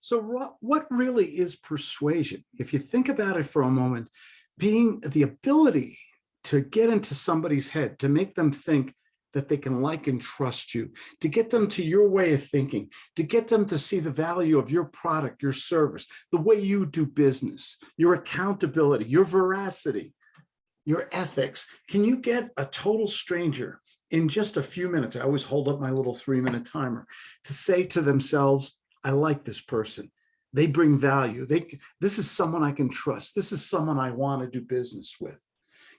So what really is persuasion? If you think about it for a moment, being the ability to get into somebody's head, to make them think that they can like and trust you, to get them to your way of thinking, to get them to see the value of your product, your service, the way you do business, your accountability, your veracity, your ethics. Can you get a total stranger in just a few minutes? I always hold up my little three minute timer to say to themselves, I like this person. They bring value. They, this is someone I can trust. This is someone I want to do business with.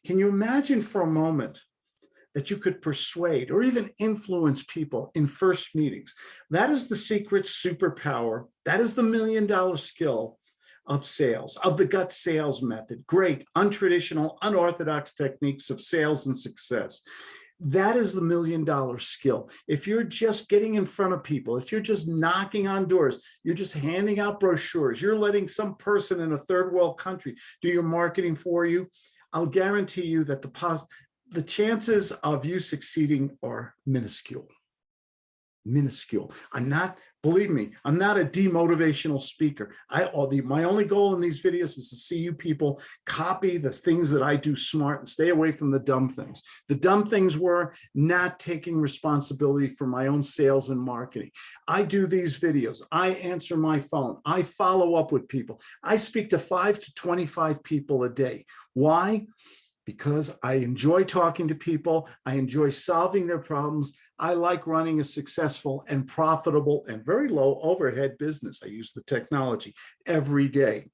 Can you imagine for a moment that you could persuade or even influence people in first meetings? That is the secret superpower. That is the million dollar skill of sales, of the gut sales method. Great, untraditional, unorthodox techniques of sales and success. That is the million dollar skill. If you're just getting in front of people, if you're just knocking on doors, you're just handing out brochures, you're letting some person in a third world country do your marketing for you, I'll guarantee you that the, the chances of you succeeding are minuscule minuscule. I'm not, believe me, I'm not a demotivational speaker. I all the my only goal in these videos is to see you people copy the things that I do smart and stay away from the dumb things. The dumb things were not taking responsibility for my own sales and marketing. I do these videos. I answer my phone. I follow up with people. I speak to five to 25 people a day. Why? Because I enjoy talking to people. I enjoy solving their problems. I like running a successful and profitable and very low overhead business. I use the technology every day.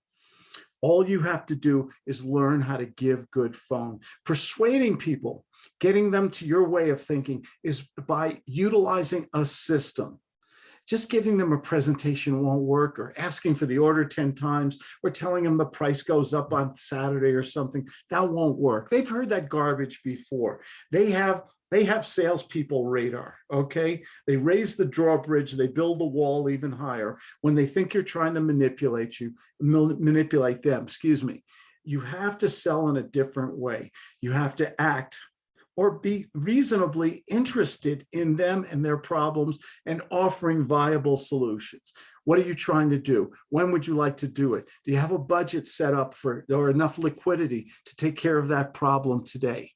All you have to do is learn how to give good phone. Persuading people, getting them to your way of thinking is by utilizing a system just giving them a presentation won't work or asking for the order 10 times or telling them the price goes up on Saturday or something, that won't work. They've heard that garbage before. They have they have salespeople radar, okay? They raise the drawbridge, they build the wall even higher when they think you're trying to manipulate you, manipulate them, excuse me. You have to sell in a different way. You have to act or be reasonably interested in them and their problems and offering viable solutions. What are you trying to do? When would you like to do it? Do you have a budget set up for or enough liquidity to take care of that problem today?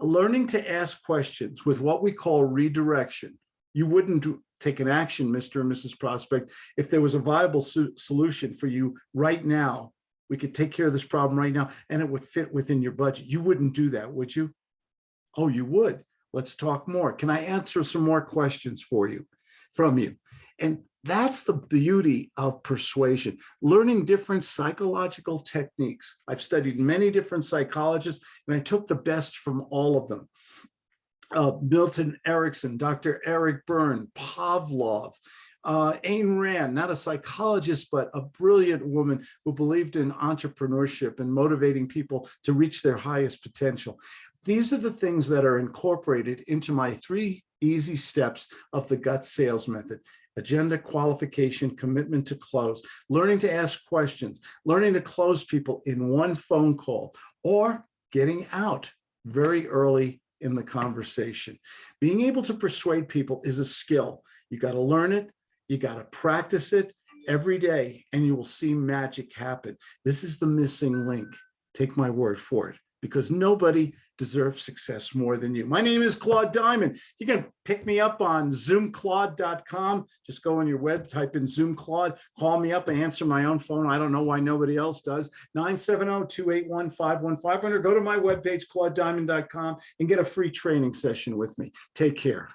Learning to ask questions with what we call redirection. You wouldn't take an action, Mr. and Mrs. Prospect, if there was a viable solution for you right now. We could take care of this problem right now and it would fit within your budget. You wouldn't do that, would you? Oh, you would. Let's talk more. Can I answer some more questions for you, from you? And that's the beauty of persuasion, learning different psychological techniques. I've studied many different psychologists and I took the best from all of them. Uh, Milton Erickson, Dr. Eric Berne, Pavlov, uh, Ayn Rand, not a psychologist, but a brilliant woman who believed in entrepreneurship and motivating people to reach their highest potential. These are the things that are incorporated into my three easy steps of the gut sales method. Agenda, qualification, commitment to close, learning to ask questions, learning to close people in one phone call, or getting out very early in the conversation. Being able to persuade people is a skill. You got to learn it. You got to practice it every day and you will see magic happen. This is the missing link. Take my word for it because nobody deserves success more than you. My name is Claude Diamond. You can pick me up on zoomclaude.com. Just go on your web, type in Zoom Claude, call me up, I answer my own phone. I don't know why nobody else does. 970-281-5151 or go to my webpage, claudediamond.com and get a free training session with me. Take care.